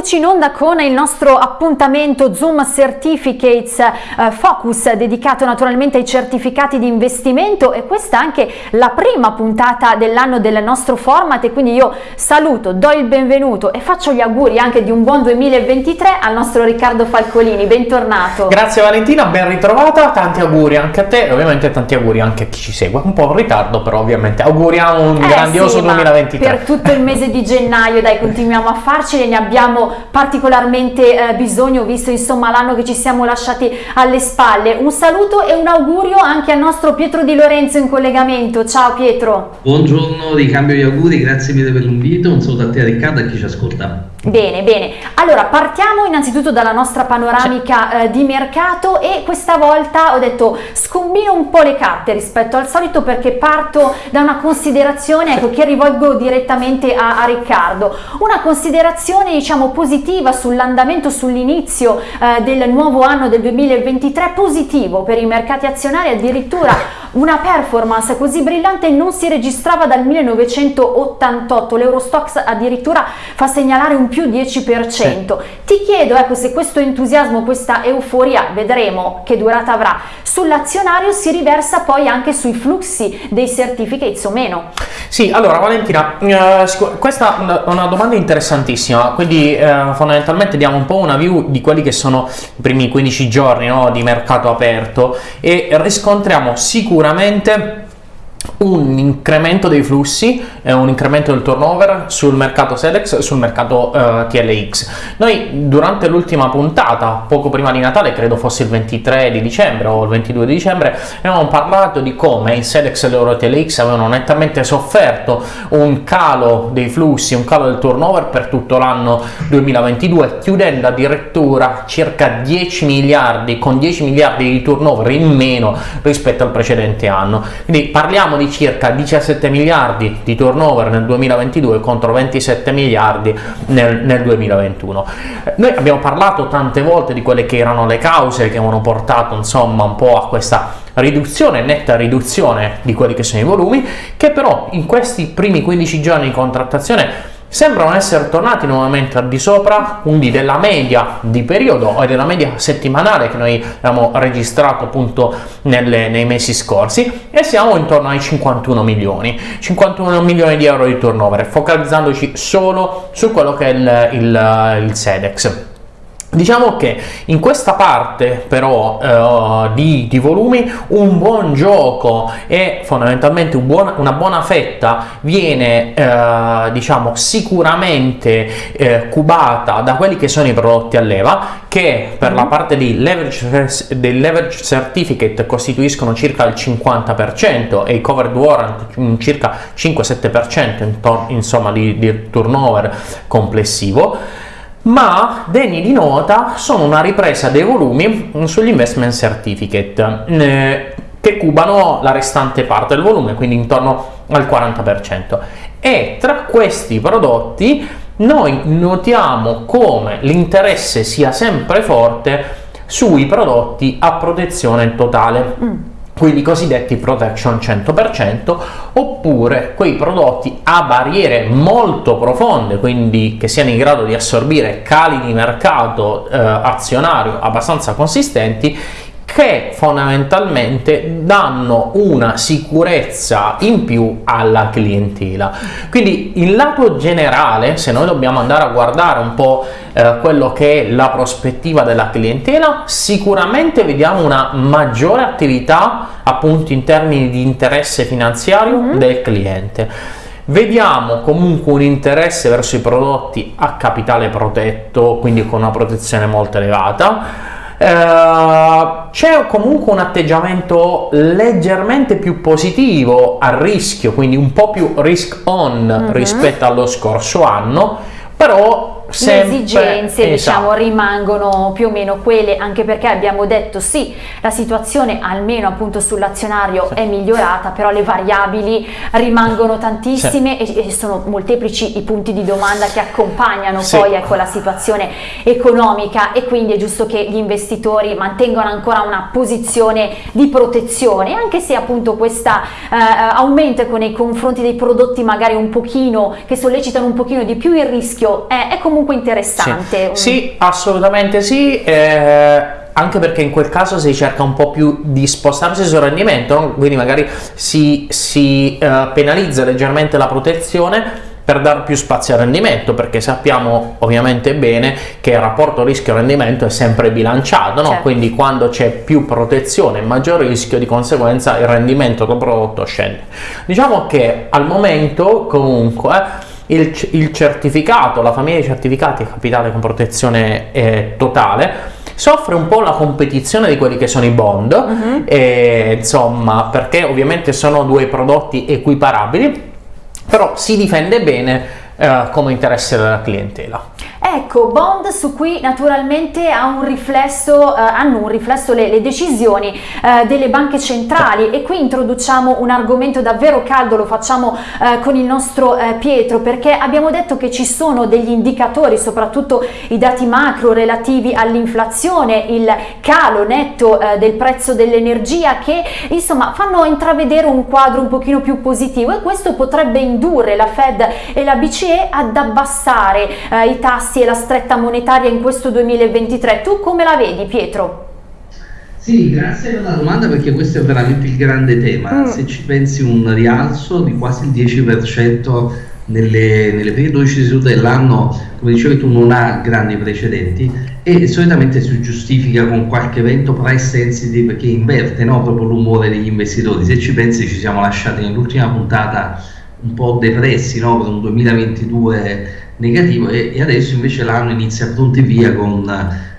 eccoci in onda con il nostro appuntamento Zoom Certificates eh, Focus dedicato naturalmente ai certificati di investimento e questa è anche la prima puntata dell'anno del nostro format e quindi io saluto, do il benvenuto e faccio gli auguri anche di un buon 2023 al nostro Riccardo Falcolini, bentornato. Grazie Valentina, ben ritrovata, tanti auguri anche a te e ovviamente tanti auguri anche a chi ci segue, un po' in ritardo però ovviamente auguriamo un eh, grandioso sì, 2023. Per tutto il mese di gennaio dai continuiamo a farcene, ne abbiamo particolarmente eh, bisogno visto insomma l'anno che ci siamo lasciati alle spalle. Un saluto e un augurio anche al nostro Pietro Di Lorenzo in collegamento. Ciao Pietro. Buongiorno, ricambio gli auguri, grazie mille per l'invito, un saluto a te Riccardo e a chi ci ascolta. Bene, bene. Allora, partiamo innanzitutto dalla nostra panoramica eh, di mercato e questa volta ho detto scombino un po' le carte rispetto al solito perché parto da una considerazione ecco, che rivolgo direttamente a, a Riccardo. Una considerazione diciamo positiva sull'andamento, sull'inizio eh, del nuovo anno del 2023, positivo per i mercati azionari, addirittura una performance così brillante non si registrava dal 1988, l'Eurostox addirittura fa segnalare un più 10%. Sì. Ti chiedo ecco, se questo entusiasmo, questa euforia, vedremo che durata avrà, sull'azionario si riversa poi anche sui flussi dei certificates o meno. Sì, allora Valentina, eh, questa è una domanda interessantissima, quindi eh, fondamentalmente diamo un po' una view di quelli che sono i primi 15 giorni no, di mercato aperto e riscontriamo sicuramente un incremento dei flussi e un incremento del turnover sul mercato Sedex e sul mercato eh, TLX. Noi durante l'ultima puntata, poco prima di Natale, credo fosse il 23 di dicembre o il 22 di dicembre, avevamo parlato di come i Sedex e l'Euro TLX avevano nettamente sofferto un calo dei flussi, un calo del turnover per tutto l'anno 2022, chiudendo addirittura circa 10 miliardi, con 10 miliardi di turnover in meno rispetto al precedente anno. Quindi parliamo parliamo di circa 17 miliardi di turnover nel 2022 contro 27 miliardi nel, nel 2021. Noi abbiamo parlato tante volte di quelle che erano le cause che avevano portato insomma un po' a questa riduzione, netta riduzione di quelli che sono i volumi, che però in questi primi 15 giorni di contrattazione sembrano essere tornati nuovamente al di sopra quindi della media di periodo e della media settimanale che noi abbiamo registrato appunto nelle, nei mesi scorsi e siamo intorno ai 51 milioni. 51 milioni di euro di turnover focalizzandoci solo su quello che è il, il, il SEDEX Diciamo che in questa parte però eh, di, di, volumi un buon gioco e fondamentalmente un buon, una buona fetta viene eh, diciamo sicuramente eh, cubata da quelli che sono i prodotti a leva che per la mm-hmm. parte di leverage, del leverage certificate costituiscono circa il 50% e i covered warrant circa 5-7% insomma di, di turnover complessivo ma degni di nota sono una ripresa dei volumi sugli investment certificate eh, che cubano la restante parte del volume, quindi intorno al 40%. E tra questi prodotti noi notiamo come l'interesse sia sempre forte sui prodotti a protezione totale. Mm quindi i cosiddetti protection 100%, oppure quei prodotti a barriere molto profonde, quindi che siano in grado di assorbire cali di mercato eh, azionario abbastanza consistenti, che fondamentalmente danno una sicurezza in più alla clientela. Quindi in lato generale, se noi dobbiamo andare a guardare un po' eh, quello che è la prospettiva della clientela, sicuramente vediamo una maggiore attività appunto in termini di interesse finanziario mm -hmm. del cliente. Vediamo comunque un interesse verso i prodotti a capitale protetto, quindi con una protezione molto elevata Uh, c'è comunque un atteggiamento leggermente più positivo al rischio, quindi un po' più risk on uh mhm. -huh. rispetto allo scorso anno, però Sempre, le esigenze esatto. diciamo rimangono più o meno quelle anche perché abbiamo detto sì la situazione almeno appunto sull'azionario sì. è migliorata però le variabili rimangono tantissime sì. e, e, sono molteplici i punti di domanda che accompagnano sì. poi ecco la situazione economica e quindi è giusto che gli investitori mantengano ancora una posizione di protezione anche se appunto questa eh, aumento ecco, nei confronti dei prodotti magari un pochino che sollecitano un pochino di più il rischio è, è comunque comunque interessante. Sì, sì assolutamente sì. Eh anche perché in quel caso si cerca un po' più di spostarsi sul rendimento, no? quindi magari si, si uh, penalizza leggermente la protezione per dare più spazio al rendimento, perché sappiamo ovviamente bene che il rapporto rischio-rendimento è sempre bilanciato, no? certo. quindi quando c'è più protezione e maggior rischio, di conseguenza il rendimento del prodotto scende. Diciamo che al momento comunque il, il certificato, la famiglia di certificati capitale con protezione eh, totale, soffre un po' la competizione di quelli che sono i bond, uh-huh. e, insomma, perché ovviamente sono due prodotti equiparabili, però si difende bene eh, come interesse della clientela. Ecco, bond su cui naturalmente un riflesso, eh, hanno un riflesso le, le decisioni eh, delle banche centrali e qui introduciamo un argomento davvero caldo, lo facciamo eh, con il nostro eh, Pietro perché abbiamo detto che ci sono degli indicatori, soprattutto i dati macro relativi all'inflazione, il calo netto eh, del prezzo dell'energia che insomma fanno intravedere un quadro un pochino più positivo e questo potrebbe indurre la Fed e la BCE ad abbassare eh, i tassi tassi e la stretta monetaria in questo 2023. Tu come la vedi Pietro? Sì, grazie per la domanda perché questo è veramente il grande tema. Mm. Se ci pensi un rialzo di quasi il 10% nelle, nelle prime 12 sedute dell'anno, come dicevi tu, non ha grandi precedenti e solitamente si giustifica con qualche evento price sensitive che inverte no, proprio l'umore degli investitori. Se ci pensi ci siamo lasciati nell'ultima puntata un po' depressi no, per un 2022 negativo e, e adesso invece l'anno inizia pronti via con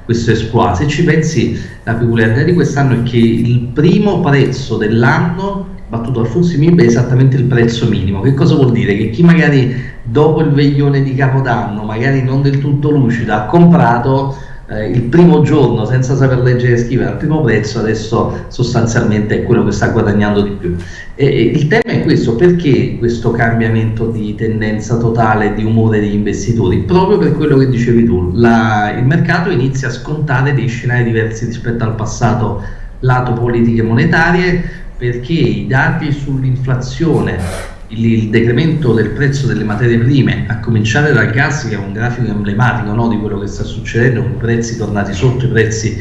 questo esploit. Se ci pensi, la peculiarità di quest'anno è che il primo prezzo dell'anno battuto al Fonsi MIB è esattamente il prezzo minimo. Che cosa vuol dire? Che chi magari dopo il veglione di Capodanno, magari non del tutto lucido, ha comprato eh, il primo giorno senza saper leggere e scrivere al primo prezzo adesso sostanzialmente è quello che sta guadagnando di più. E, e il tema è questo perché questo cambiamento di tendenza totale di umore degli investitori? Proprio per quello che dicevi tu la, il mercato inizia a scontare dei scenari diversi rispetto al passato lato politiche monetarie perché i dati sull'inflazione il, decremento del prezzo delle materie prime, a cominciare dal gas che è un grafico emblematico no, di quello che sta succedendo, con i prezzi tornati sotto i prezzi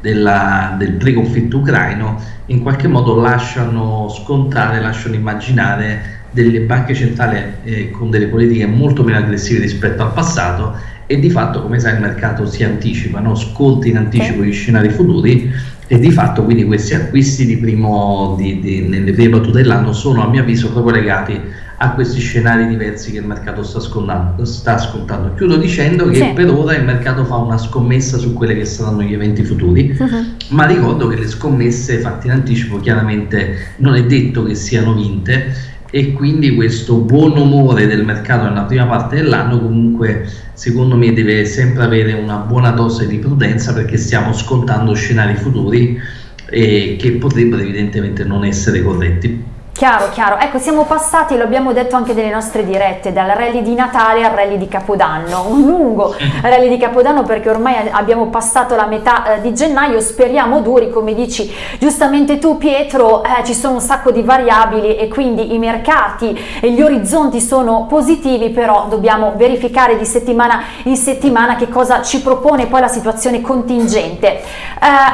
della, del pre-conflitto ucraino, in qualche modo lasciano scontare, lasciano immaginare delle banche centrali eh, con delle politiche molto meno aggressive rispetto al passato e di fatto come sai il mercato si anticipa, no? sconta in anticipo gli scenari futuri e di fatto quindi questi acquisti di primo, di, di, nelle prime battute dell'anno sono a mio avviso proprio legati a questi scenari diversi che il mercato sta, sta scontando. Chiudo dicendo che sì. per ora il mercato fa una scommessa su quelli che saranno gli eventi futuri, uh-huh. ma ricordo che le scommesse fatte in anticipo chiaramente non è detto che siano vinte e quindi questo buon umore del mercato nella prima parte dell'anno comunque secondo me deve sempre avere una buona dose di prudenza perché stiamo scontando scenari futuri eh, che potrebbero evidentemente non essere corretti. Chiaro, chiaro. Ecco, siamo passati, lo abbiamo detto anche nelle nostre dirette, dal rally di Natale al rally di Capodanno, un lungo rally di Capodanno perché ormai abbiamo passato la metà eh, di gennaio, speriamo duri, come dici giustamente tu Pietro, eh, ci sono un sacco di variabili e quindi i mercati e gli orizzonti sono positivi, però dobbiamo verificare di settimana in settimana che cosa ci propone poi la situazione contingente. Eh,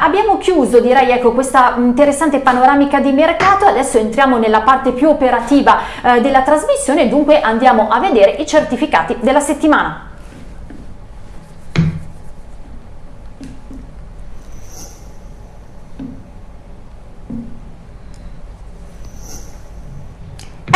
abbiamo chiuso, direi, ecco, questa interessante panoramica di mercato, adesso entriamo nella nella parte più operativa eh, della trasmissione, dunque andiamo a vedere i certificati della settimana.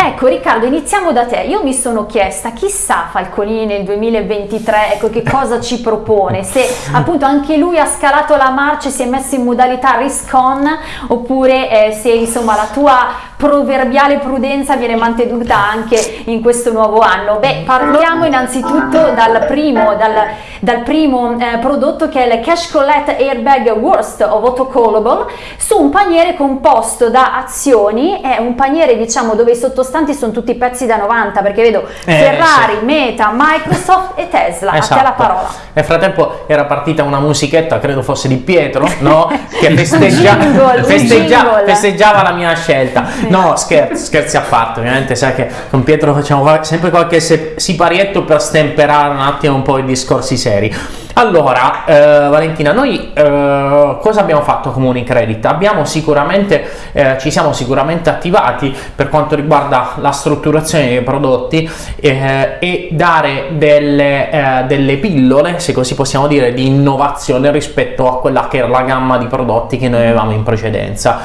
Ecco Riccardo, iniziamo da te. Io mi sono chiesta, chissà Falconini nel 2023, ecco che cosa ci propone, se appunto anche lui ha scalato la marcia e si è messo in modalità risk on, oppure eh, se insomma la tua proverbiale prudenza viene mantenuta anche in questo nuovo anno. Beh, partiamo innanzitutto dal primo, dal, dal primo eh, prodotto che è il Cash Collect Airbag Worst of Autocallable su un paniere composto da azioni, è un paniere diciamo dove i sottostanti sono tutti pezzi da 90 perché vedo Eh, Ferrari, sì. Meta, Microsoft e Tesla. A te Esatto. la parola. Nel frattempo era partita una musichetta, credo fosse di Pietro, no? Che festeggia- jingle, festeggia- festeggiava la mia scelta. No, scherzi, scherzi a parte, ovviamente sai che con Pietro facciamo fa- sempre qualche siparietto per stemperare un attimo un po' i discorsi seri. Allora, eh, Valentina, noi eh, cosa abbiamo fatto come Unicredit? Abbiamo sicuramente, eh, ci siamo sicuramente attivati per quanto riguarda la strutturazione dei prodotti eh, e dare delle, eh, delle pillole, se così possiamo dire, di innovazione rispetto a quella che era la gamma di prodotti che noi avevamo in precedenza.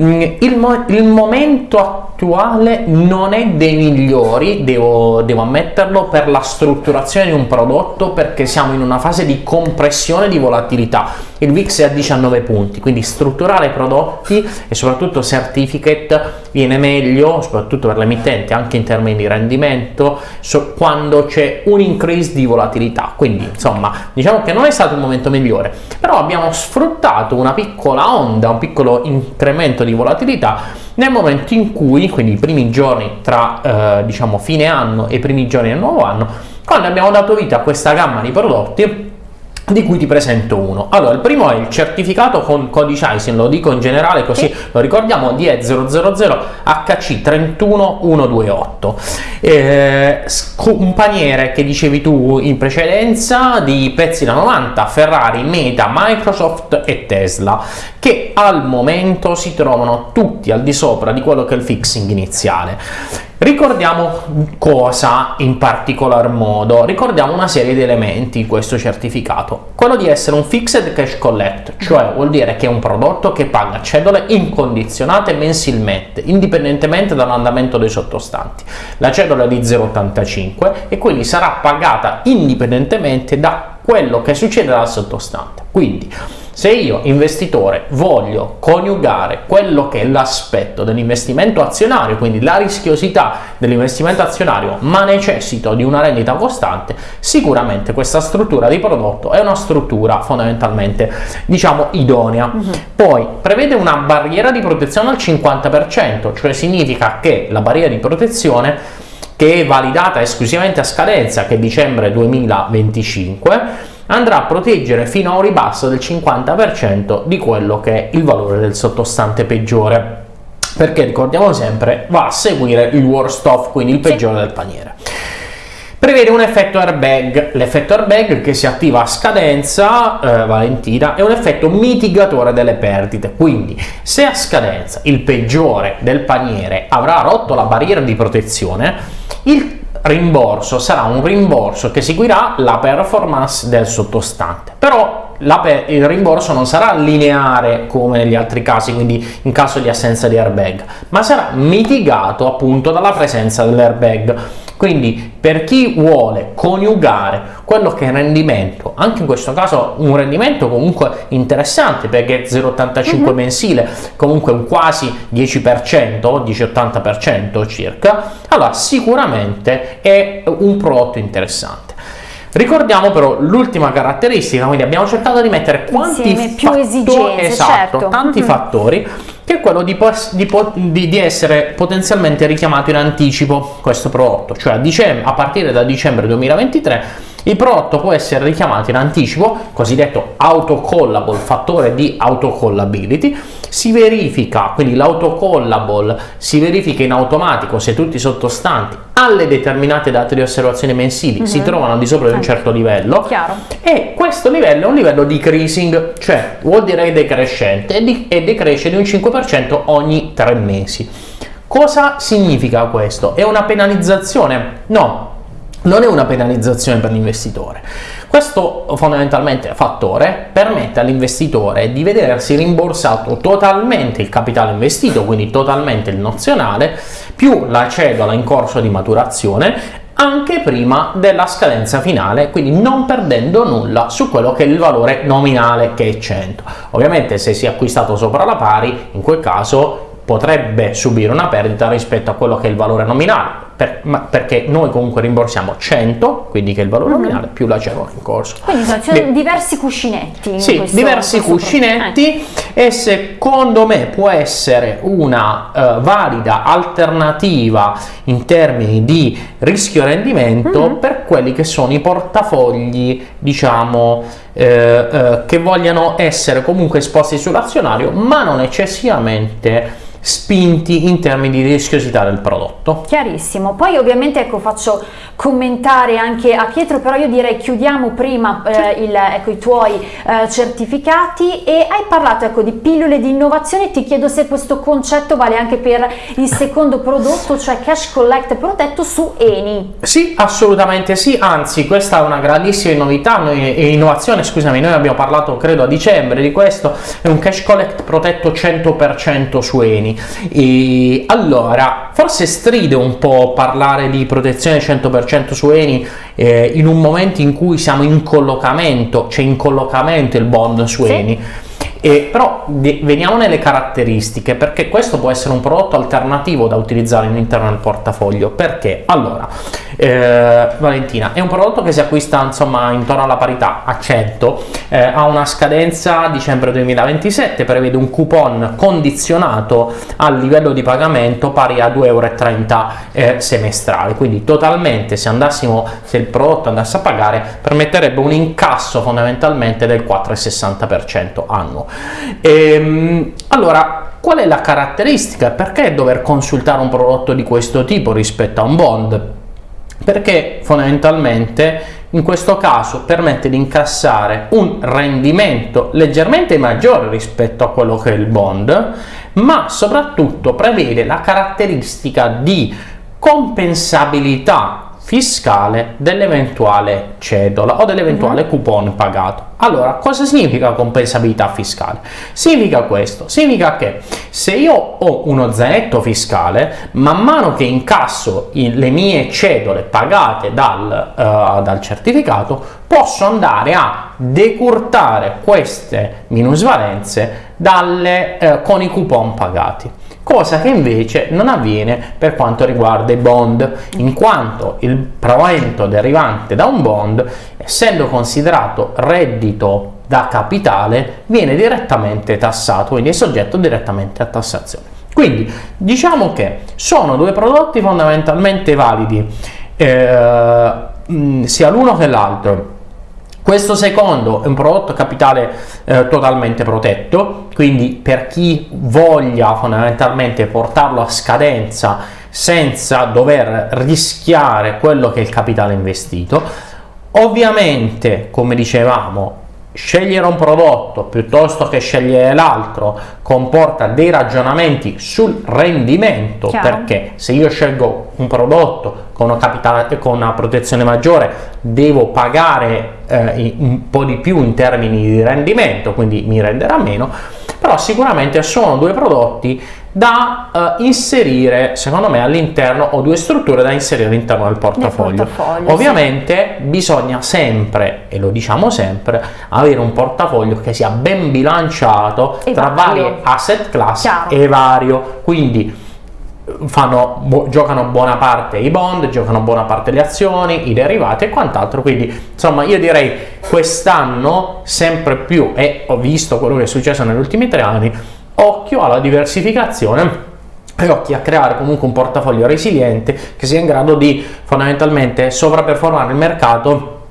Mm, il, mo- il momento attuale non è dei migliori, devo, devo ammetterlo, per la strutturazione di un prodotto perché siamo in una fase di compressione di volatilità. Il VIX è a 19 punti, quindi strutturare prodotti e soprattutto certificate viene meglio, soprattutto per l'emittente, anche in termini di rendimento, so- quando c'è un increase di volatilità. Quindi, insomma, diciamo che non è stato il momento migliore, però abbiamo sfruttato una piccola onda, un piccolo incremento di volatilità nel momento in cui, quindi i primi giorni tra eh, diciamo fine anno e i primi giorni del nuovo anno, quando abbiamo dato vita a questa gamma di prodotti di cui ti presento uno. Allora, il primo è il certificato con codice ISIN, lo dico in generale così lo ricordiamo, DE000 HC31128. Eh, paniere che dicevi tu in precedenza di pezzi da 90, Ferrari, Meta, Microsoft e Tesla, che al momento si trovano tutti al di sopra di quello che è il fixing iniziale. Ricordiamo cosa in particolar modo, ricordiamo una serie di elementi in questo certificato, quello di essere un fixed cash collect, cioè vuol dire che è un prodotto che paga cedole incondizionate mensilmente, indipendentemente dall'andamento dei sottostanti. La cedola è di 0,85 e quindi sarà pagata indipendentemente da quello che succede dal sottostante. Quindi se io investitore voglio coniugare quello che è l'aspetto dell'investimento azionario, quindi la rischiosità dell'investimento azionario, ma necessito di una rendita costante, sicuramente questa struttura di prodotto è una struttura fondamentalmente diciamo idonea. Poi prevede una barriera di protezione al 50%, cioè significa che la barriera di protezione che è validata esclusivamente a scadenza che è dicembre 2025 andrà a proteggere fino a un ribasso del 50% di quello che è il valore del sottostante peggiore. Perché ricordiamo sempre va a seguire il worst off quindi il peggiore del paniere. Prevede un effetto airbag. L'effetto airbag che si attiva a scadenza eh, Valentina è un effetto mitigatore delle perdite. Quindi se a scadenza il peggiore del paniere avrà rotto la barriera di protezione il rimborso sarà un rimborso che seguirà la performance del sottostante. Però il rimborso non sarà lineare come negli altri casi quindi in caso di assenza di airbag ma sarà mitigato appunto dalla presenza dell'airbag quindi per chi vuole coniugare quello che è il rendimento, anche in questo caso un rendimento comunque interessante perché 0,85 mensile, comunque un quasi 10%, 10-80% circa, allora sicuramente è un prodotto interessante. Ricordiamo però l'ultima caratteristica, quindi abbiamo cercato di mettere quanti Insieme, più fattori- esigenze, esatto, certo. tanti Mhm. fattori, che è quello di, di di- di essere potenzialmente richiamato in anticipo questo prodotto, cioè a, a partire da dicembre 2023 il prodotto può essere richiamato in anticipo, cosiddetto autocallable, fattore di autocallability, si verifica, quindi l'autocallable si verifica in automatico se tutti i sottostanti alle determinate date di osservazione mensili si Mhm. trovano al di sopra di un certo livello Chiaro. e questo livello è un livello decreasing, cioè vuol dire decrescente e, decresce di un 5% ogni tre mesi. Cosa significa questo? È una penalizzazione? No, non è una penalizzazione per l'investitore. Questo fondamentalmente fattore permette all'investitore di vedersi rimborsato totalmente il capitale investito, quindi totalmente il nozionale, più la cedola in corso di maturazione anche prima della scadenza finale, quindi non perdendo nulla su quello che è il valore nominale che è 100. Ovviamente se si è acquistato sopra la pari, in quel caso potrebbe subire una perdita rispetto a quello che è il valore nominale per, ma perché noi comunque rimborsiamo 100, quindi che è il valore Mhm. nominale, più la cerimonia in corso. Quindi sono- Beh, diversi cuscinetti. in sì, questo- diversi cuscinetti e secondo me può essere una eh, valida alternativa in termini di rischio rendimento Mhm. per quelli che sono i portafogli, diciamo, eh, eh, che vogliano essere comunque esposti sull'azionario, ma non eccessivamente spinti in termini di rischiosità del prodotto. Chiarissimo, poi ovviamente ecco, faccio commentare anche a Pietro, però io direi chiudiamo prima eh, il- ecco, i tuoi eh, certificati. E hai parlato ecco, di pillole di innovazione, ti chiedo se questo concetto vale anche per il secondo prodotto, cioè Cash Collect protetto su Eni. Sì, assolutamente sì, anzi questa è una grandissima novità. Noi, e innovazione, scusami, noi abbiamo parlato credo a dicembre di questo, è un cash collect protetto 100% su Eni. E allora, forse stride un po' parlare di protezione 100% su Eni eh, in un momento in cui siamo in collocamento, c'è in collocamento il bond su Sì. Eni. E però veniamo nelle caratteristiche perché questo può essere un prodotto alternativo da utilizzare all'interno del portafoglio perché allora eh, Valentina è un prodotto che si acquista insomma intorno alla parità a 100 eh, ha una scadenza dicembre 2027 prevede un coupon condizionato al livello di pagamento pari a 2,30 euro eh, semestrali quindi totalmente se andassimo se il prodotto andasse a pagare permetterebbe un incasso fondamentalmente del 4,60% annuo. Ehm, allora qual è la caratteristica? Perché dover consultare un prodotto di questo tipo rispetto a un bond perché fondamentalmente in questo caso permette di incassare un rendimento leggermente maggiore rispetto a quello che è il bond, ma soprattutto prevede la caratteristica di compensabilità fiscale dell'eventuale cedola o dell'eventuale coupon pagato. Allora, cosa significa compensabilità fiscale? Significa questo, significa che se io ho uno zainetto fiscale, man mano che incasso i- le mie cedole pagate dal, eh, dal certificato, posso andare a decurtare queste minusvalenze dalle, eh, con i coupon pagati cosa che invece non avviene per quanto riguarda i bond, in quanto il provento derivante da un bond, essendo considerato reddito da capitale, viene direttamente tassato, quindi è soggetto direttamente a tassazione. Quindi diciamo che sono due prodotti fondamentalmente validi, eh, sia l'uno che l'altro. Questo secondo è un prodotto capitale eh, totalmente protetto, quindi per chi voglia fondamentalmente portarlo a scadenza senza dover rischiare quello che è il capitale investito, ovviamente come dicevamo scegliere un prodotto piuttosto che scegliere l'altro comporta dei ragionamenti sul rendimento Chiaro. perché se io scelgo un prodotto con una, capitale, con una protezione maggiore devo pagare eh, un po' di più in termini di rendimento quindi mi renderà meno però sicuramente sono due prodotti da eh, inserire secondo me all'interno o due strutture da inserire all'interno del portafoglio, portafoglio, ovviamente bisogna sempre e lo diciamo sempre avere un portafoglio che sia ben bilanciato E tra varie asset class Chiaro. e vario. Quindi fanno, giocano buona parte i bond, giocano buona parte le azioni, i derivati e quant'altro. Quindi, insomma, io direi quest'anno sempre più, e ho visto quello che è successo negli ultimi tre anni, occhio alla diversificazione e occhio a creare comunque un portafoglio resiliente che sia in grado di fondamentalmente sovraperformare il mercato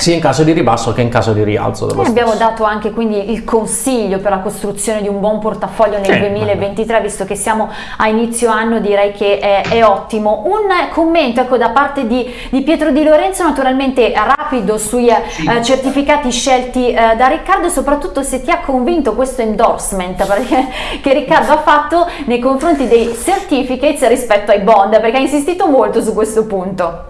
sia in caso di ribasso che in caso di rialzo dello Noi abbiamo stesso. dato anche quindi il consiglio per la costruzione di un buon portafoglio nel Sì, 2023, visto che siamo a inizio anno direi che è, è ottimo. Un commento ecco, da parte di, di Pietro Di Lorenzo, naturalmente rapido sui eh, Sì. eh, certificati scelti eh, da Riccardo e soprattutto se ti ha convinto questo endorsement perché- che Riccardo ha fatto nei confronti dei certificates rispetto ai bond, perché ha insistito molto su questo punto.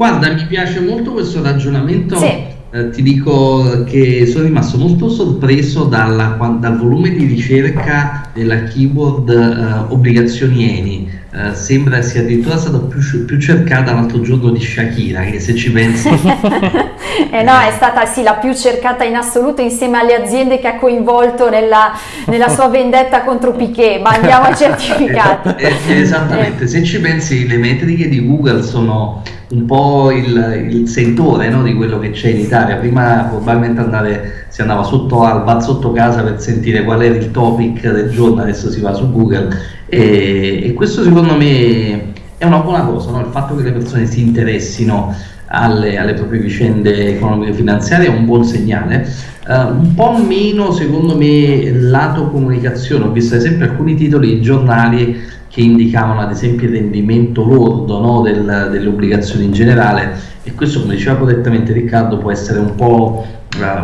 Guarda, mi piace molto questo ragionamento. Sì. Eh, ti dico che sono rimasto molto sorpreso dalla- dal volume di ricerca della keyword eh, obbligazioni Eni. Eh, sembra sia addirittura stata più, più, cercata l'altro giorno di Shakira, che se ci pensi... eh no, è stata sì, la più cercata in assoluto insieme alle aziende che ha coinvolto nella, nella sua vendetta contro Piquet, ma andiamo ai certificati. Eh, eh, esattamente, se ci pensi le metriche di Google sono un po' il, il sentore no, di quello che c'è in Italia. Prima probabilmente andare, si andava sotto al bar sotto casa per sentire qual era il topic del giorno, adesso si va su Google e, e questo secondo me è una buona cosa, no? il fatto che le persone si interessino alle, alle proprie vicende economiche e finanziarie è un buon segnale. Uh, un po' meno secondo me lato comunicazione, ho visto ad esempio alcuni titoli di giornali che indicavano ad esempio il rendimento lordo no, del, delle obbligazioni in generale e questo come diceva correttamente Riccardo può essere un po'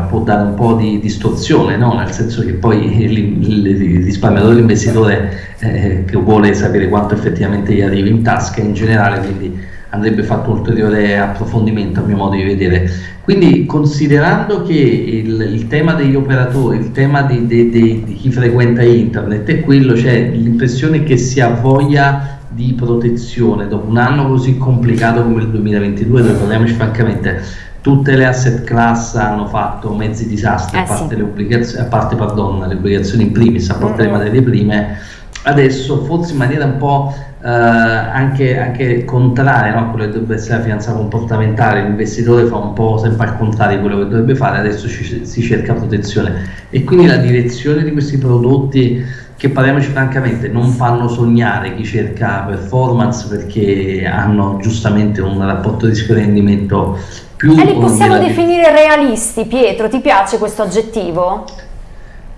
può dare un po' di distorsione no? nel senso che poi il, risparmiatore l'investitore eh, che vuole sapere quanto effettivamente gli arriva in tasca in generale quindi andrebbe fatto un ulteriore approfondimento a mio modo di vedere. Quindi considerando che il, il tema degli operatori, il tema di, di, di, di, chi frequenta internet è quello, c'è l'impressione che si ha voglia di protezione dopo un anno così complicato come il 2022, dove parliamoci francamente tutte le asset class hanno fatto mezzi disastri, eh, a parte, sì. le, obbligazioni, a parte pardon, le obbligazioni in primis, a parte mm -hmm. le materie prime, adesso forse in maniera un po' eh, anche, anche contraria no? a quello che dovrebbe essere la finanza comportamentale, l'investitore fa un po' sempre al contrario di quello che dovrebbe fare, adesso ci, si cerca protezione e quindi la direzione di questi prodotti che parliamoci francamente non fanno sognare chi cerca performance perché hanno giustamente un rapporto rischio-rendimento più... E li possiamo definire realisti, Pietro, ti piace questo aggettivo?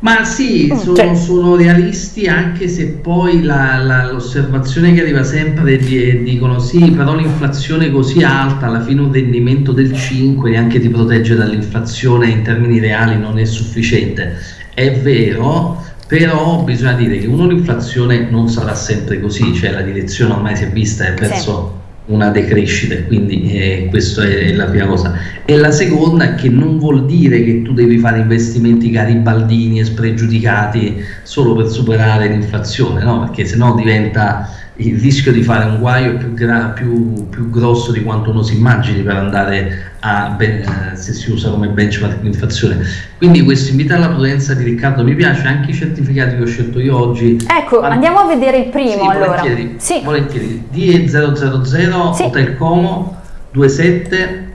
Ma sì, mm, sono, cioè. sono, realisti anche se poi l'osservazione che arriva sempre di, dicono sì, però l'inflazione così alta, alla fine un rendimento del 5 neanche ti protegge dall'inflazione in termini reali non è sufficiente. È vero, però bisogna dire che uno l'inflazione non sarà sempre così, cioè la direzione ormai si è vista è verso... Sì una decrescita, quindi eh, questa è la prima cosa. E la seconda è che non vuol dire che tu devi fare investimenti garibaldini e spregiudicati solo per superare l'inflazione, no? perché sennò diventa il rischio di fare un guaio più, più, più grosso di quanto uno si immagini per andare a ben, eh, se si usa come benchmark l'inflazione. Quindi questo invito alla prudenza di Riccardo mi piace, anche i certificati che ho scelto io oggi. Ecco, All... andiamo a vedere il primo sì, allora. Volentieri, sì. volentieri. DE 000 sì. Hotel Como 27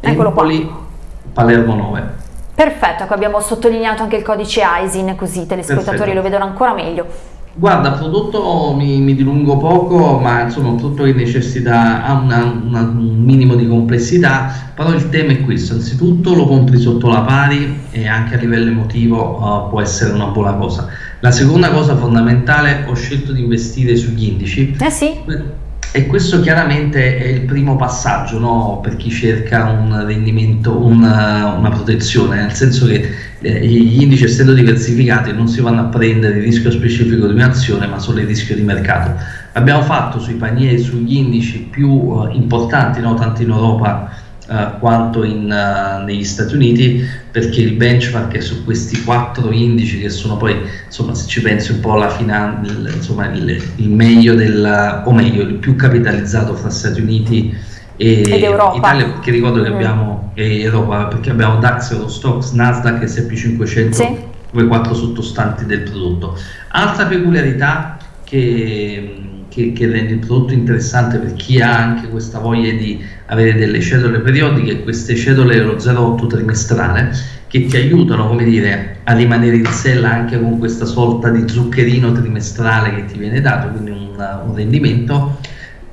Eccolo Empoli, qua. Palermo 9. Perfetto, ecco abbiamo sottolineato anche il codice ISIN così i telespettatori lo vedono ancora meglio. Guarda, prodotto mi, mi, dilungo poco, ma insomma un prodotto che necessita, ha una, una, un minimo di complessità, però il tema è questo, anzitutto lo compri sotto la pari e anche a livello emotivo uh, può essere una buona cosa. La seconda cosa fondamentale, ho scelto di investire sugli indici. Eh sì e questo chiaramente è il primo passaggio no? per chi cerca un rendimento, una, una protezione, nel senso che eh, gli indici essendo diversificati non si vanno a prendere il rischio specifico di un'azione ma solo il rischio di mercato. Abbiamo fatto sui panieri, sugli indici più uh, importanti, no? tanto in Europa uh, quanto in, uh, negli Stati Uniti perché il benchmark è su questi quattro indici che sono poi insomma se ci pensi un po' la finanza insomma il, il, meglio del o meglio il più capitalizzato fra Stati Uniti e Italia perché ricordo che mm. abbiamo e Europa perché abbiamo DAX, Eurostox, Nasdaq e S&P 500 sì. come quattro sottostanti del prodotto altra peculiarità che che, che, rende il prodotto interessante per chi ha anche questa voglia di avere delle cedole periodiche, queste cedole lo 0,8 trimestrale che ti aiutano come dire, a rimanere in sella anche con questa sorta di zuccherino trimestrale che ti viene dato, quindi un, un rendimento.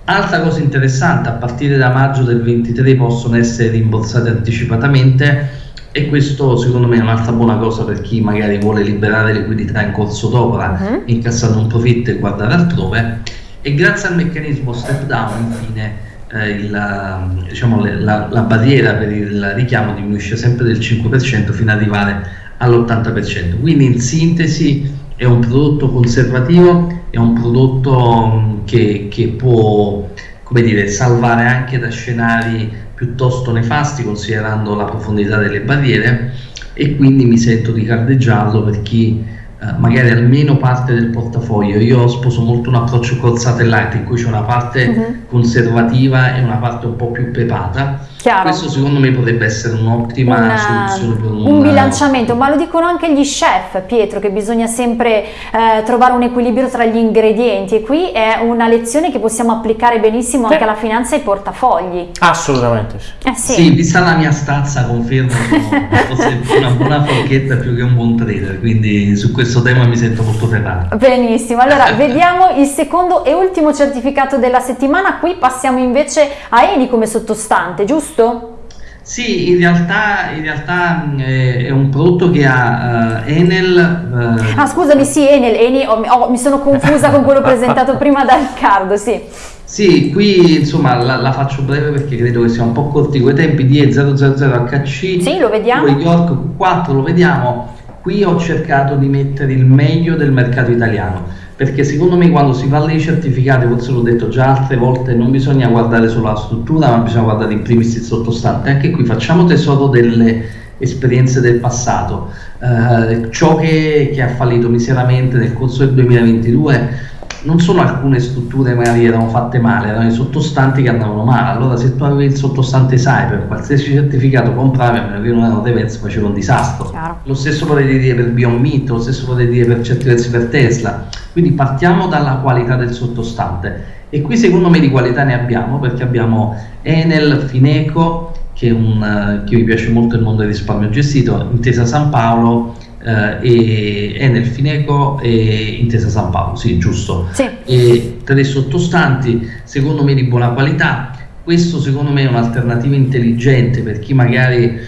Altra cosa interessante, a partire da maggio del 23 possono essere rimborsate anticipatamente e questo secondo me è un'altra buona cosa per chi magari vuole liberare liquidità in corso d'opera, uh-huh. incassando un profitto e guardare altrove e grazie al meccanismo step down infine eh, il, diciamo, le, la, la, barriera per il richiamo diminuisce sempre del 5% fino ad arrivare all'80%. Quindi in sintesi è un prodotto conservativo, è un prodotto mm, che, che può dire, salvare anche da scenari piuttosto nefasti considerando la profondità delle barriere e quindi mi sento di cardeggiarlo per chi eh, magari almeno parte del portafoglio. Io sposo molto un approccio corsate light in cui c'è una parte uh-huh. conservativa e una parte un po' più pepata. Chiaro. Questo secondo me potrebbe essere un'ottima una, soluzione per un, un bilanciamento, ma lo dicono anche gli chef, Pietro, che bisogna sempre eh, trovare un equilibrio tra gli ingredienti e qui è una lezione che possiamo applicare benissimo anche alla finanza e ai portafogli. Assolutamente sì. Eh, sì. sì. vista la mia stazza confermo sono una buona forchetta più che un buon trader, quindi su questo tema mi sento molto ferrato. Benissimo, allora vediamo il secondo e ultimo certificato della settimana, qui passiamo invece a Eni come sottostante, giusto? Sì, in realtà, in realtà è un prodotto che ha uh, Enel. Uh, ah, scusami, sì, Enel, Enel oh, oh, mi sono confusa con quello presentato prima da Riccardo, sì. Sì, qui insomma la, la, faccio breve perché credo che sia un po' corti quei tempi di E000HC. Sì, lo vediamo. York 4 lo vediamo. Qui ho cercato di mettere il meglio del mercato italiano perché secondo me quando si parla di certificati, forse l'ho detto già altre volte, non bisogna guardare solo la struttura, ma bisogna guardare in primis il sottostante. Anche qui facciamo tesoro delle esperienze del passato. Eh, ciò che, che ha fallito miseramente nel corso del 2022 non sono alcune strutture magari erano fatte male, erano i sottostanti che andavano male. Allora, se tu avevi il sottostante Cyber, qualsiasi certificato compravi, a meno che non erano diversi, faceva un disastro. Chiaro. Lo stesso potevi dire per Beyond Meat, lo stesso potevi dire per certi versi per Tesla. Quindi partiamo dalla qualità del sottostante. E qui secondo me di qualità ne abbiamo perché abbiamo Enel, Fineco, che, un, che mi piace molto il mondo del risparmio gestito, Intesa San Paolo eh, e Enel Fineco e Intesa San Paolo, sì, giusto. Sì. E tre sottostanti, secondo me di buona qualità. Questo secondo me è un'alternativa intelligente per chi magari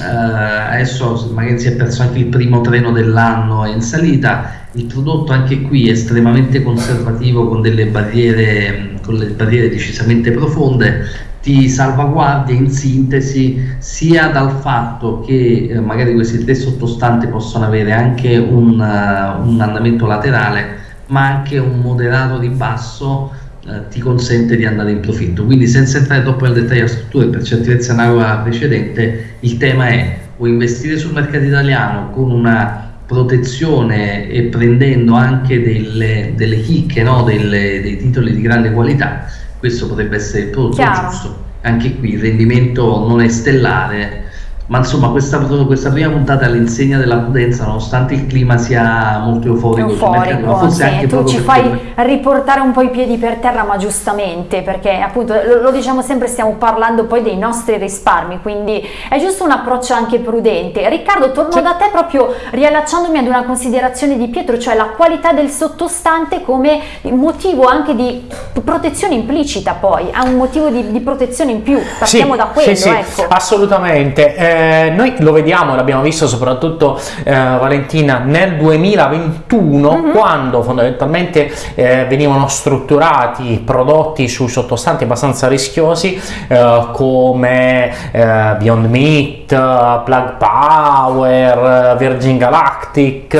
eh, adesso magari si è perso anche il primo treno dell'anno in salita. Il prodotto anche qui è estremamente conservativo con delle barriere, con barriere decisamente profonde ti salvaguardia in sintesi sia dal fatto che eh, magari questi tre sottostanti possono avere anche un, uh, un andamento laterale ma anche un moderato ribasso uh, ti consente di andare in profitto quindi senza entrare troppo nel dettaglio della struttura per certezza nella precedente il tema è o investire sul mercato italiano con una protezione e prendendo anche delle, delle chicche no? delle, dei titoli di grande qualità questo potrebbe essere il prodotto Chiaro. giusto. Anche qui il rendimento non è stellare, ma insomma questa, questa prima puntata è all'insegna della prudenza nonostante il clima sia molto euforico, euforico ma forse sì, anche tu ci fai per... riportare un po' i piedi per terra ma giustamente perché appunto lo, lo, diciamo sempre stiamo parlando poi dei nostri risparmi quindi è giusto un approccio anche prudente Riccardo torno sì. da te proprio riallacciandomi ad una considerazione di Pietro cioè la qualità del sottostante come motivo anche di protezione implicita poi ha un motivo di, di protezione in più partiamo sì, da quello sì, ecco. assolutamente eh, eh, noi lo vediamo, l'abbiamo visto soprattutto eh, Valentina nel 2021 mm-hmm. quando fondamentalmente eh, venivano strutturati prodotti sui sottostanti abbastanza rischiosi eh, come eh, Beyond Meat, Plug Power, Virgin Galactic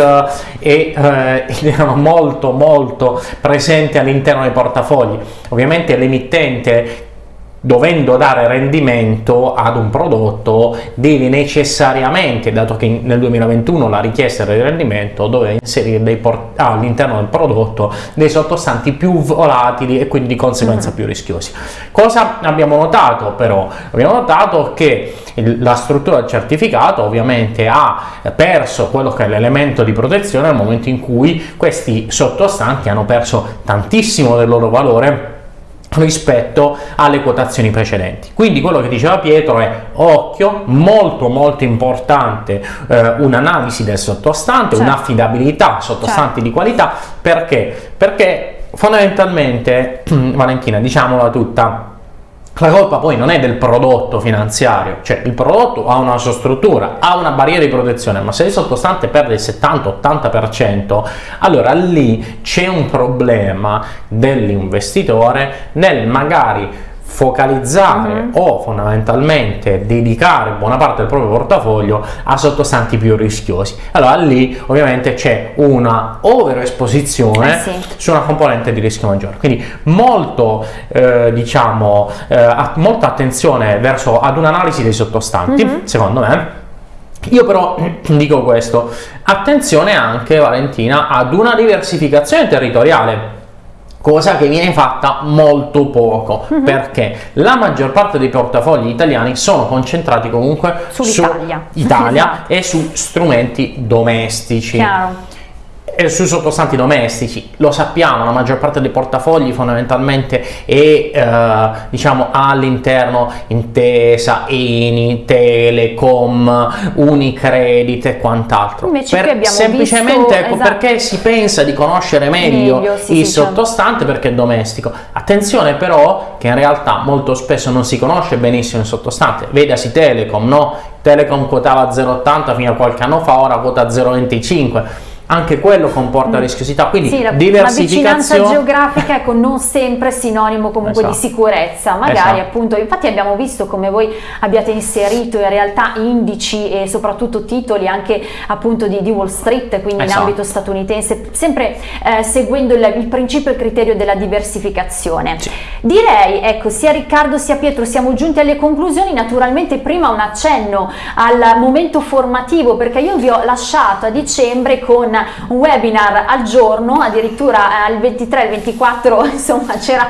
e erano molto molto presenti all'interno dei portafogli. Ovviamente l'emittente dovendo dare rendimento ad un prodotto devi necessariamente, dato che nel 2021 la richiesta era di rendimento, doveva inserire all'interno del prodotto dei sottostanti più volatili e quindi di conseguenza mm. più rischiosi. Cosa abbiamo notato però? Abbiamo notato che la struttura del certificato ovviamente ha perso quello che è l'elemento di protezione nel momento in cui questi sottostanti hanno perso tantissimo del loro valore rispetto alle quotazioni precedenti. Quindi quello che diceva Pietro è occhio, molto molto importante eh, un'analisi del sottostante, certo. un'affidabilità sottostante certo. di qualità, perché? Perché fondamentalmente, Valentina, diciamola tutta, la colpa poi non è del prodotto finanziario, cioè il prodotto ha una sua struttura, ha una barriera di protezione, ma se il sottostante perde il 70-80%, allora lì c'è un problema dell'investitore nel magari focalizzare uh-huh. o fondamentalmente dedicare buona parte del proprio portafoglio a sottostanti più rischiosi. Allora lì ovviamente c'è una overesposizione eh sì. su una componente di rischio maggiore. Quindi molto eh, diciamo eh, molta attenzione verso ad un'analisi dei sottostanti, uh-huh. secondo me Io però dico questo, attenzione anche Valentina ad una diversificazione territoriale cosa che viene fatta molto poco uh-huh. perché la maggior parte dei portafogli italiani sono concentrati comunque Sull'Italia. su Italia esatto. e su strumenti domestici. Chiaro e sui sottostanti domestici. Lo sappiamo la maggior parte dei portafogli fondamentalmente è eh, diciamo all'interno intesa Eni Telecom Unicredit e quant'altro. Invece per, abbiamo semplicemente visto, ecco, esatto. perché si pensa di conoscere meglio, meglio sì, il sì, sottostante certo. perché è domestico. Attenzione però che in realtà molto spesso non si conosce benissimo il sottostante. Vedasi Telecom no? Telecom quotava 0,80 fino a qualche anno fa ora quota 0,25 anche quello comporta mm. rischiosità, quindi sì, la, diversificazione. La vicinanza geografica ecco, non sempre sinonimo comunque esatto. di sicurezza, magari esatto. appunto, infatti abbiamo visto come voi abbiate inserito in realtà indici e soprattutto titoli anche appunto di, di Wall Street, quindi esatto. in ambito statunitense, sempre eh, seguendo il, il, principio e il criterio della diversificazione. Sì. Direi, ecco, sia Riccardo sia Pietro siamo giunti alle conclusioni, naturalmente prima un accenno al momento formativo perché io vi ho lasciato a dicembre con un webinar al giorno, addirittura al 23, il 24, insomma c'era,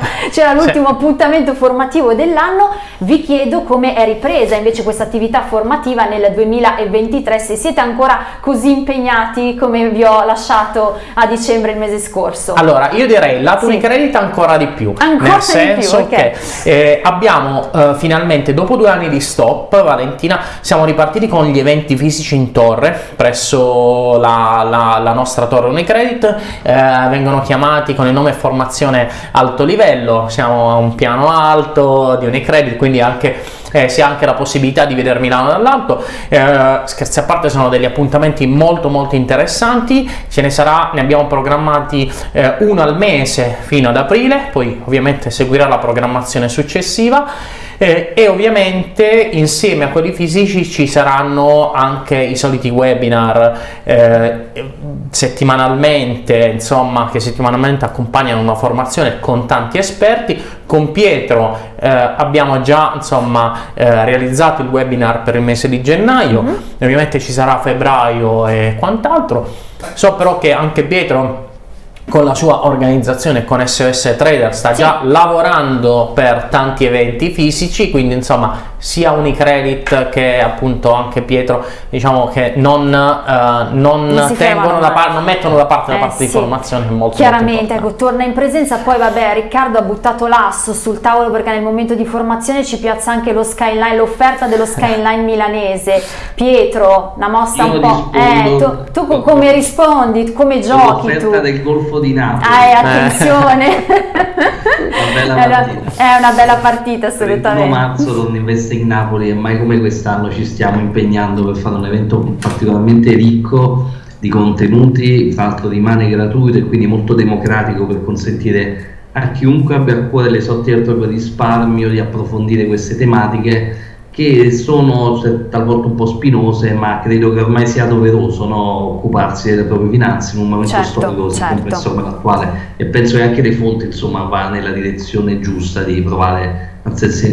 l'ultimo sì. appuntamento formativo dell'anno, vi chiedo come è ripresa invece questa attività formativa nel 2023, se siete ancora così impegnati come vi ho lasciato a dicembre il mese scorso. Allora, io direi la sì. Unicredit ancora di più, ancora nel senso più, okay. che eh, abbiamo eh, finalmente, dopo due anni di stop, Valentina, siamo ripartiti con gli eventi fisici in torre presso la, la la nostra torre Unicredit, eh, vengono chiamati con il nome formazione alto livello, siamo a un piano alto di Unicredit, quindi anche eh, si ha anche la possibilità di vedere Milano dall'alto. Eh, scherzi a parte, sono degli appuntamenti molto molto interessanti. Ce ne sarà, ne abbiamo programmati eh, uno al mese fino ad aprile, poi ovviamente seguirà la programmazione successiva. Eh, e ovviamente insieme a quelli fisici ci saranno anche i soliti webinar eh, settimanalmente, insomma, che settimanalmente accompagnano una formazione con tanti esperti. Con Pietro eh, abbiamo già insomma, eh, realizzato il webinar per il mese di gennaio, mm -hmm. ovviamente ci sarà febbraio e quant'altro. So però che anche Pietro con la sua organizzazione con SOS Trader sta sì. già lavorando per tanti eventi fisici quindi insomma sia Unicredit che appunto anche Pietro diciamo che non, uh, non, non tengono da parte non mettono da parte eh, la parte sì. di formazione molto chiaramente molto ecco, torna in presenza poi vabbè Riccardo ha buttato l'asso sul tavolo perché nel momento di formazione ci piazza anche lo skyline l'offerta dello skyline milanese. Pietro una mossa Io un po' eh, tu, tu come rispondi? Come giochi l'offerta del Golfo di Napoli. Ah, eh, attenzione. Una bella è una bella partita assolutamente. Il marzo Donne Investe in Napoli e mai come quest'anno ci stiamo impegnando per fare un evento particolarmente ricco di contenuti, tra l'altro rimane gratuito e quindi molto democratico per consentire a chiunque abbia a cuore le sorti del proprio risparmio di approfondire queste tematiche che sono talvolta un po' spinose, ma credo che ormai sia doveroso no, occuparsi delle proprie finanze in un momento certo, storico certo. complesso come l'attuale e penso che anche le fonti insomma va nella direzione giusta di provare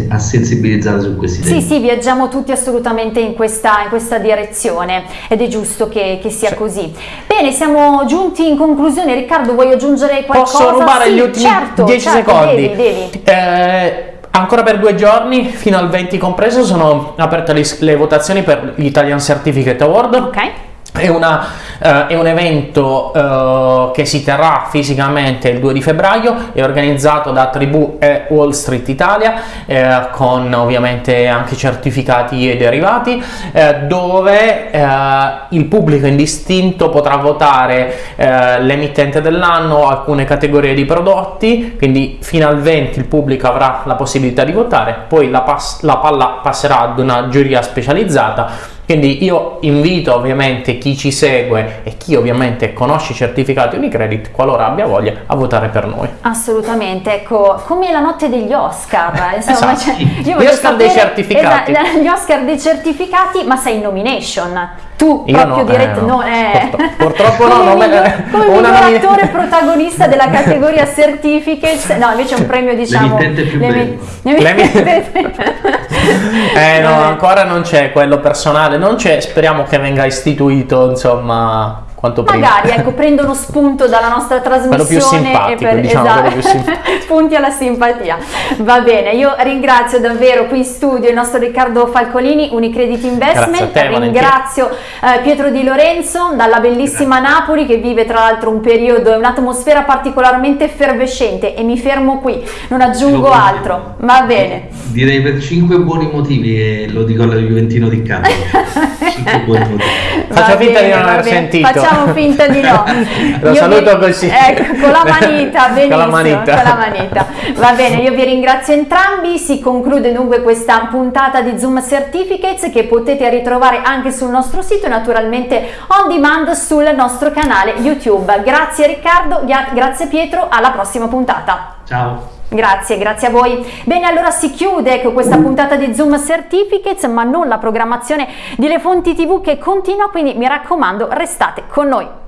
a sensibilizzare su questi temi. Sì, sì, viaggiamo tutti assolutamente in questa, in questa direzione ed è giusto che, che sia sì. così. Bene, siamo giunti in conclusione. Riccardo, vuoi aggiungere qualcosa? Posso rubare sì, gli ultimi certo, 10 certo, secondi? Devi, devi. Eh, Ancora per due giorni, fino al 20 compreso, sono aperte le, le votazioni per l'Italian Certificate Award. Ok. È, una, uh, è, un evento uh, che si terrà fisicamente il 2 di febbraio, è organizzato da Tribù e Wall Street Italia, eh, con ovviamente anche certificati e derivati, eh, dove eh, il pubblico indistinto potrà votare l'emittente dell'anno, alcune categorie di prodotti, quindi fino al 20 il pubblico avrà la possibilità di votare, poi la, la palla passerà ad una giuria specializzata quindi io invito ovviamente chi ci segue e chi ovviamente conosce i certificati Unicredit, qualora abbia voglia, a votare per noi. Assolutamente, ecco, come la notte degli Oscar, insomma, esatto. cioè, gli Oscar sapere, dei certificati. Esatto, gli Oscar dei certificati, ma sei in nomination. Tu Io proprio no, diretto, eh, no. eh. Purtro- purtroppo no, come miglior, come miglior attore protagonista della categoria Certificates, no invece è un premio diciamo... L'emittente più l'emi- L'emittente- Eh no, ancora non c'è quello personale, non c'è, speriamo che venga istituito, insomma, quanto prima. Magari ecco, prendono spunto dalla nostra trasmissione più simpatico, e diciamo, esatto, quello più simpatico. punti alla simpatia. Va bene, io ringrazio davvero qui in studio il nostro Riccardo Falcolini, Unicredit Investment, te, ringrazio eh, Pietro Di Lorenzo dalla bellissima Napoli che vive tra l'altro un periodo e un'atmosfera particolarmente effervescente e mi fermo qui, non aggiungo Lo- altro. Va bene. Direi per 5 buoni motivi e lo dico alla Juventino di Cambio. 5 buoni motivi. Faccio Va finta di non aver sentito. Facciamo finta di no. Lo Io saluto vi- così. Ecco, con la manita, Con la benissimo. manita. con la manita. Va bene, io vi ringrazio entrambi. Si conclude dunque questa puntata di Zoom Certificates che potete ritrovare anche sul nostro sito e naturalmente on demand sul nostro canale YouTube. Grazie Riccardo, gra- grazie Pietro, alla prossima puntata. Ciao. Grazie, grazie a voi. Bene, allora si chiude ecco, questa puntata di Zoom Certificates, ma non la programmazione di Le Fonti TV che continua, quindi mi raccomando, restate con noi.